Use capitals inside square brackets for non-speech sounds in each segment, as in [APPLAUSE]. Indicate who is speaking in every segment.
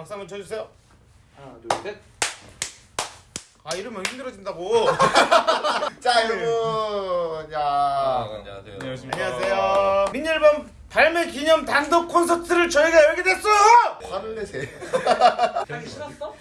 Speaker 1: 박수 한번 쳐주세요.
Speaker 2: 하나 둘 셋.
Speaker 1: 아 이러면 힘들어진다고. [LAUGHS]
Speaker 3: 자 여러분 야
Speaker 4: 아, 안녕하세요.
Speaker 1: 안녕하세요. 민열범 발매 기념 단독 콘서트를 저희가 열게 됐어요.
Speaker 3: 화를 내세요 [LAUGHS]
Speaker 2: 하기 싫었어?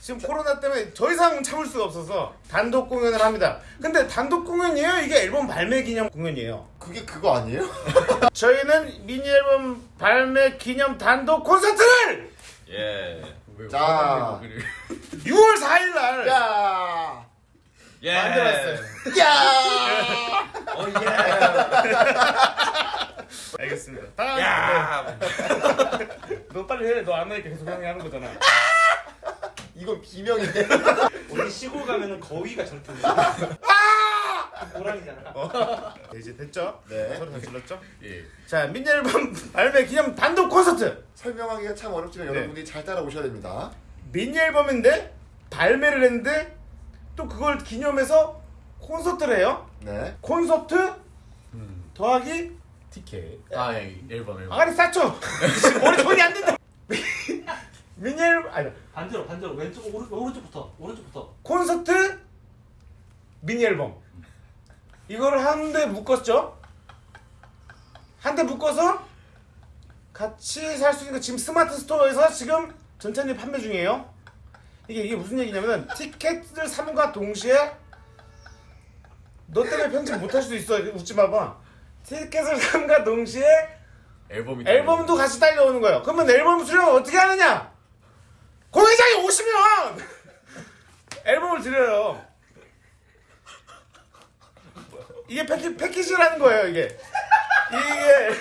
Speaker 1: 지금 코로나 때문에 더 이상 참을 수가 없어서 단독 공연을 합니다. 근데 단독 공연이에요? 이게 앨범 발매 기념 공연이에요.
Speaker 3: 그게 그거 아니에요? [LAUGHS]
Speaker 1: 저희는 미니 앨범 발매 기념 단독 콘서트를
Speaker 4: 예.
Speaker 3: 자.
Speaker 1: 6월 [LAUGHS] 4일 날
Speaker 3: 야
Speaker 4: 예.
Speaker 1: 만들었어요.
Speaker 3: 야!
Speaker 4: 어 예. [LAUGHS]
Speaker 1: 알겠습니다. 다
Speaker 4: 야.
Speaker 1: 너 빨리 해. 너 안 하니까 계속 형이 하는 거잖아.
Speaker 3: 이건 비명인데
Speaker 2: 우리 시골 가면은 거위가 저렇게 [LAUGHS] 돼. 호랑이잖아.
Speaker 1: 네, [LAUGHS] 이제 됐죠?
Speaker 3: 네.
Speaker 1: 서로 다 질렀죠?
Speaker 4: 예.
Speaker 1: 자, 미니 앨범 발매 기념 단독 콘서트.
Speaker 3: 설명하기가 참 어렵지만
Speaker 1: 네.
Speaker 3: 여러분들이 잘 따라오셔야 됩니다
Speaker 1: 미니 앨범인데 발매를 했는데 또 그걸 기념해서 콘서트를 해요.
Speaker 3: 네
Speaker 1: 콘서트 더하기
Speaker 4: 티켓. 아, 예. 앨범 앨범.
Speaker 1: 아가리 싸죠. [LAUGHS] 머리 돈이 안 된다. 미니 앨범 아니
Speaker 2: 반대로 반대로 왼쪽 오른 오른쪽부터 오른쪽부터.
Speaker 1: 콘서트 미니 앨범 이거를 한 대 묶었죠. 한 대 묶어서 같이 살 수 있는 거 지금 스마트 스토어에서 지금 전체적인 판매 중이에요. 이게 이게 무슨 얘기냐면은 티켓을 삼과 동시에 너 때문에 편집 못 할 수도 있어. 웃지 마봐. 티켓을 삼과 동시에
Speaker 4: 앨범이
Speaker 1: 앨범도 같이 딸려오는 거예요. 그러면 앨범 수령을 어떻게 하느냐? 공연장에 오시면 [LAUGHS] 앨범을 드려요. 이게 패키, 패키지라는 거예요, 이게. 이게.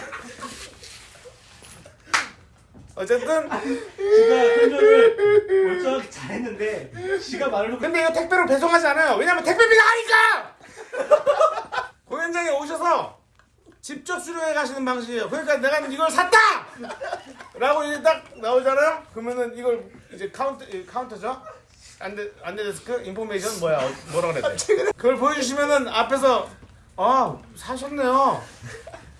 Speaker 1: 어쨌든,
Speaker 2: 지가 설명을 멀쩡하게 잘했는데 지가 말을 놓고
Speaker 1: 근데 이거 택배로 배송하지 않아요. 왜냐면 택배비가 하니까! [LAUGHS] 공연장에 오셔서 직접 수령해 가시는 방식이에요. 그러니까 내가 이걸 샀다! 라고 이게 딱 나오잖아요? 그러면은 이걸 이제 카운터, 이 카운터죠? 안데, 안데데스크? 인포메이션? 뭐야? 어, 뭐라 그래야 돼? 그걸 보여주시면은 앞에서 아, 사셨네요.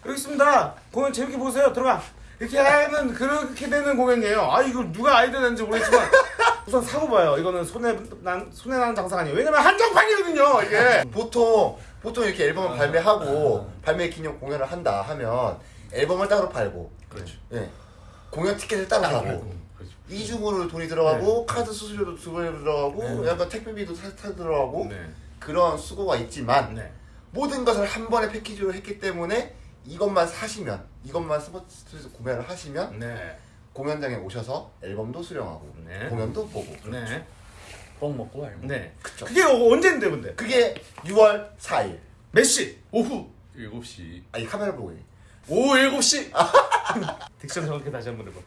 Speaker 1: 여기 있습니다. 공연 재밌게 보세요. 들어가. 이렇게 하는, 그렇게 되는 공연이에요. 아, 이걸 누가 아이디어 냈는지 모르겠지만 우선 사고 봐요. 이거는 손해, 난, 손해 나는 장사가 아니에요. 왜냐면 한정판이거든요, 이게.
Speaker 3: 보통 보통 이렇게 앨범을 발매하고 발매 기념 공연을 한다 하면 앨범을 따로 팔고
Speaker 4: 그렇죠.
Speaker 3: 예 공연 티켓을 따로 사고. 이중으로 돈이 들어가고 카드 수수료도 두 배 들어가고
Speaker 1: 네.
Speaker 3: 약간 택배비도 살짝 들어가고
Speaker 1: 네.
Speaker 3: 그런 수고가 있지만
Speaker 1: 네.
Speaker 3: 모든 것을 한 번에 패키지로 했기 때문에 이것만 사시면 이것만 스포츠에서 구매를 하시면
Speaker 1: 네.
Speaker 3: 공연장에 오셔서 앨범도 수령하고
Speaker 1: 네.
Speaker 3: 공연도 보고
Speaker 1: 네.
Speaker 4: 뻥 먹고 앨범.
Speaker 1: 네.
Speaker 3: 그쵸.
Speaker 1: 그게 언제인데, 근데?
Speaker 3: 그게 6월 4일
Speaker 1: 몇 시?
Speaker 4: 오후 7시.
Speaker 3: 아이 카메라 보고 해.
Speaker 4: 오후 7시. [LAUGHS]
Speaker 1: 딕션 정확히 다시 한번 해봐.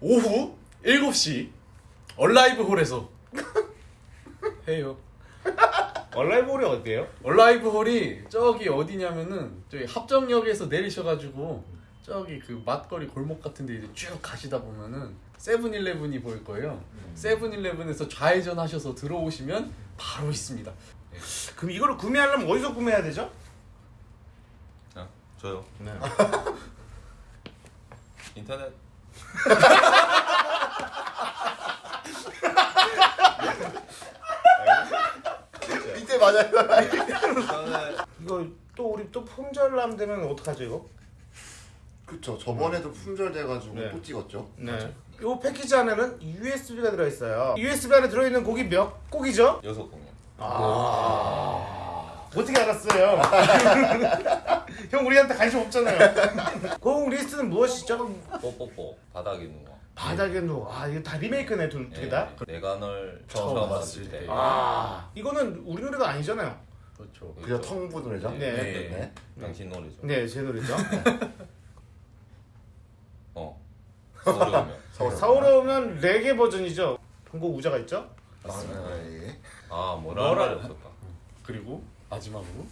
Speaker 4: 오후 7시. 얼라이브 홀에서 [LAUGHS] 해요.
Speaker 1: 얼라이브 홀이 어디예요?
Speaker 4: 얼라이브 홀이 저기 어디냐면은 저기 합정역에서 내리셔가지고 저기 그 먹거리 골목 같은데 이제 쭉 가시다 보면은 세븐일레븐이 보일 거예요. 세븐일레븐에서 좌회전 하셔서 들어오시면 바로 있습니다.
Speaker 1: 그럼 이거를 구매하려면 어디서 구매해야 되죠?
Speaker 5: 아, 저요.
Speaker 1: 네.
Speaker 5: 인터넷. [LAUGHS]
Speaker 3: 이때 맞아요.
Speaker 1: 이거 또 우리 또 품절남 되면 어떡하죠 이거?
Speaker 3: 그쵸. 저번에도 품절 돼가지고
Speaker 1: 네.
Speaker 3: 또 찍었죠.
Speaker 1: 네. 이 패키지 안에는 USB가 들어있어요. USB 안에 들어있는 곡이 몇 곡이죠?
Speaker 5: 여섯 공연.
Speaker 1: 아 어떻게 알았어요? [LAUGHS] [LAUGHS] 형 우리한테 관심 없잖아요. 곡 리스트는 무엇이죠?
Speaker 5: 뽀뽀뽀. 바닥에 누워.
Speaker 1: 바닥에 누워. 아 이거 다 리메이크네 두개 다.
Speaker 5: 예, 내가 널
Speaker 4: 처음
Speaker 5: 처음
Speaker 4: 봤을
Speaker 5: 때.
Speaker 4: 때.
Speaker 1: 아 이거는 우리 노래도 아니잖아요.
Speaker 4: 그렇죠.
Speaker 3: 그저 텅부 노래죠.
Speaker 1: 네.
Speaker 3: 네.
Speaker 5: 당신 노래죠.
Speaker 1: 네 제 노래죠. [LAUGHS]
Speaker 5: 어. 서울에 오면.
Speaker 1: 서울에 오면 레게 버전이죠. 한국 우자가 있죠?
Speaker 3: 맞습니다. 예.
Speaker 5: 아, 뭐라 없었다.
Speaker 4: 그리고 마지막으로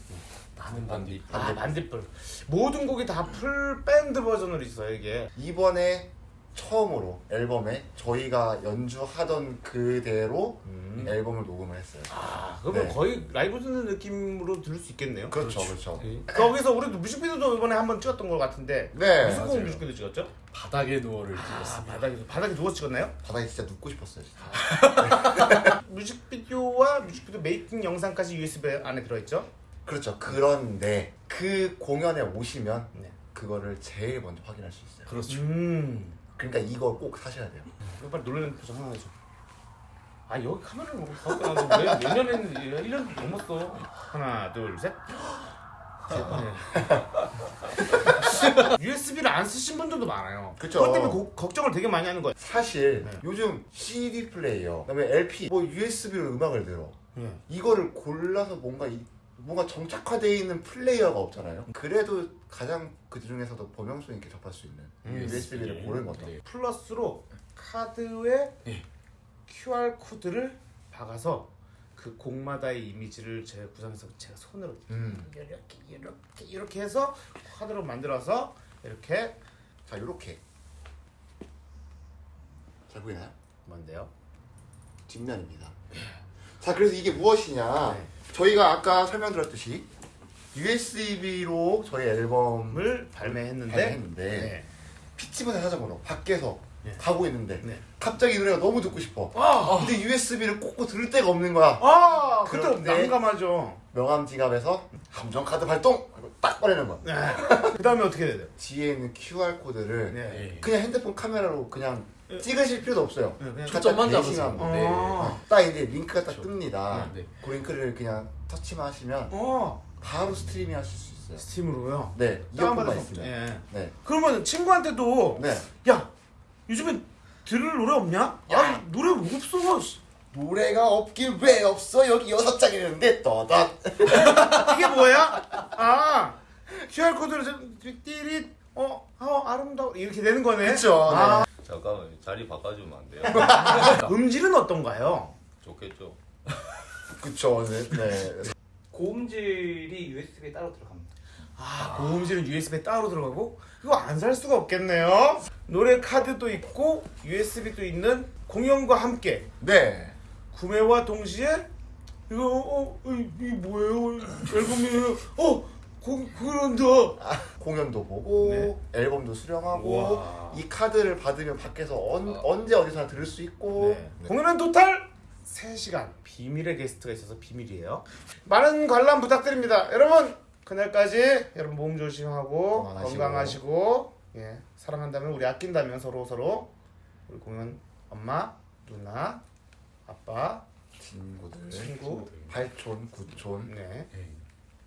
Speaker 5: 나는 반디.
Speaker 1: 아 만디뿔. 모든 곡이 다 full band 버전으로 있어요 이게.
Speaker 3: 이번에 처음으로 앨범에 저희가 연주하던 그대로
Speaker 1: 음.
Speaker 3: 앨범을 녹음을 했어요.
Speaker 1: 아 그러면
Speaker 3: 네.
Speaker 1: 거의 라이브 듣는 느낌으로 들을 수 있겠네요.
Speaker 3: 그렇죠, 그렇죠.
Speaker 1: 거기서 우리도 뮤직비디오도 이번에 한번 찍었던 것 같은데
Speaker 3: 네,
Speaker 1: 무슨 곡. 뮤직비디오 찍었죠?
Speaker 4: 바닥에 누워를
Speaker 1: 아,
Speaker 4: 찍었습니다.
Speaker 1: 바닥에 바닥에 누워 찍었나요?
Speaker 3: 바닥에 진짜 눕고 싶었어요. 진짜. [LAUGHS]
Speaker 1: 뮤직비디오와 뮤직비디오 메이킹 영상까지 USB 안에 들어있죠?
Speaker 3: 그렇죠. 그런데 그 공연에 오시면
Speaker 1: 네.
Speaker 3: 그거를 제일 먼저 확인할 수 있어요.
Speaker 4: 그렇죠.
Speaker 1: 음.
Speaker 3: 그러니까 이걸 꼭 사셔야 돼요.
Speaker 1: 이거 빨리 놀라는 표정 하나 해줘. 아 여기 카메라를 뭐 왜몇 년 했는지 1년 넘었어. 하나 둘 셋. [GASPS] USB를 [LAUGHS] 안 쓰신 분들도 많아요.
Speaker 3: 그쵸.
Speaker 1: 그것 때문에 고- 걱정을 되게 많이 하는 거예요.
Speaker 3: 사실
Speaker 1: 네.
Speaker 3: 요즘 CD 플레이어, 그다음에 LP, 뭐 USB로 음악을 들어.
Speaker 1: 예.
Speaker 3: 이거를 골라서 뭔가 이, 뭔가 정착화되어 있는 플레이어가 없잖아요. 그래도 가장 그 중에서도 범용성 있게 접할 수 있는
Speaker 1: 음,
Speaker 3: USB를 고른 거죠.
Speaker 4: 네.
Speaker 1: 플러스로 카드에
Speaker 4: 예.
Speaker 1: QR 코드를 박아서 그 곡마다의 이미지를 제가 구성해서 제가 손으로
Speaker 3: 음.
Speaker 1: 이렇게 이렇게 이렇게 해서 카드로 만들어서 이렇게
Speaker 3: 자, 이렇게 잘 보이나요?
Speaker 1: 뭔데요?
Speaker 3: 뒷면입니다. 자, 그래서 이게 무엇이냐?
Speaker 1: 네.
Speaker 3: 저희가 아까 설명드렸듯이 USB로 저희 앨범을
Speaker 1: 을 발매했는데
Speaker 3: 발매했는데
Speaker 1: 네.
Speaker 3: 피치분의 사정으로 밖에서
Speaker 1: 네.
Speaker 3: 가고 있는데
Speaker 1: 네.
Speaker 3: 갑자기 이 노래가 너무 듣고 싶어.
Speaker 1: 아,
Speaker 3: 근데 USB를 꽂고 들을 데가 없는 거야.
Speaker 1: 아 그때 난감하죠.
Speaker 3: 명함 지갑에서 함정 카드 발동 딱 꺼내는 거야.
Speaker 1: 네. 그 다음에 어떻게 해야 돼요?
Speaker 3: 뒤에 있는 QR 코드를
Speaker 1: 네.
Speaker 4: 예.
Speaker 3: 그냥 핸드폰 카메라로 그냥
Speaker 1: 네.
Speaker 3: 찍으실 필요도 없어요.
Speaker 1: 네, 그냥
Speaker 4: 초점만.
Speaker 3: 대시기만 하면
Speaker 4: 네.
Speaker 1: 어.
Speaker 3: 딱 이제 링크가 딱
Speaker 4: 그렇죠.
Speaker 3: 뜹니다.
Speaker 4: 네.
Speaker 3: 그 링크를 그냥 터치만 하시면
Speaker 1: 어
Speaker 3: 바로 스트리밍 하실 수 있어요.
Speaker 1: 스팀으로요.
Speaker 3: 네,
Speaker 1: 다운받아서.
Speaker 3: 있으면.
Speaker 1: 예.
Speaker 3: 네,
Speaker 1: 그러면 친구한테도
Speaker 3: 네.
Speaker 1: 야 요즘에 들을 노래 없냐? 아 노래 없어.
Speaker 3: 노래가 없긴 왜 없어? 여기 여섯 장 있는데 떠다.
Speaker 1: 이게 뭐야? 아 QR 코드를 좀 띠릿 어, 어 아름다워 이렇게 되는 거네.
Speaker 3: 그쵸,
Speaker 1: 아,
Speaker 5: 잠깐만 자리 바꿔주면 안 돼요? [LAUGHS]
Speaker 1: 음질은 어떤가요?
Speaker 5: 좋겠죠. [LAUGHS]
Speaker 3: 그쵸, 네. 네.
Speaker 2: 고음질이 USB에 따로 들어갑니다.
Speaker 1: 아 고음질은 USB에 따로 들어가고 이거 안 살 수가 없겠네요. 노래 카드도 있고 USB도 있는 공연과 함께
Speaker 3: 네.
Speaker 1: 구매와 동시에 이거 어, 어 이, 이 뭐예요? 앨범이에요. 어 공, 공연한다.
Speaker 3: 공연도 보고
Speaker 1: 네.
Speaker 3: 앨범도 수령하고
Speaker 1: 우와.
Speaker 3: 이 카드를 받으면 밖에서 언,
Speaker 5: 아.
Speaker 3: 언제 어디서나 들을 수 있고
Speaker 1: 네. 공연은 토탈 3시간 비밀의 게스트가 있어서 비밀이에요 많은 관람 부탁드립니다 여러분 그날까지 여러분 몸 조심하고
Speaker 3: 건강하시고.
Speaker 1: 건강하시고 예, 사랑한다면 우리 아낀다면 서로 서로 우리 공연 엄마 누나 아빠
Speaker 3: 친구들
Speaker 1: 친구
Speaker 3: 팔촌 구촌
Speaker 1: 네
Speaker 4: 예.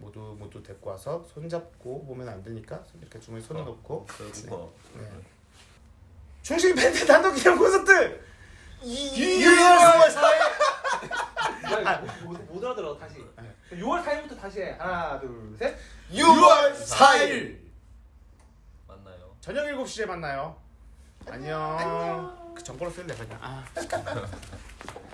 Speaker 1: 모두 모두 데리고 와서 손 잡고 보면 안 되니까 이렇게 주머니 손을
Speaker 5: 어.
Speaker 1: 넣고.
Speaker 5: 그리고.
Speaker 1: 네. 충식 밴드 단독 기념 콘서트!
Speaker 3: 6월 4일.
Speaker 2: 못, 못, 못 알아들어 다시. 6월 4일부터 다시 해. 하나 둘 셋.
Speaker 3: 6월 4일.
Speaker 5: 만나요.
Speaker 1: 저녁 7시에 만나요. 안녕. 그 정보로 쓸래 그냥. 아 [LAUGHS]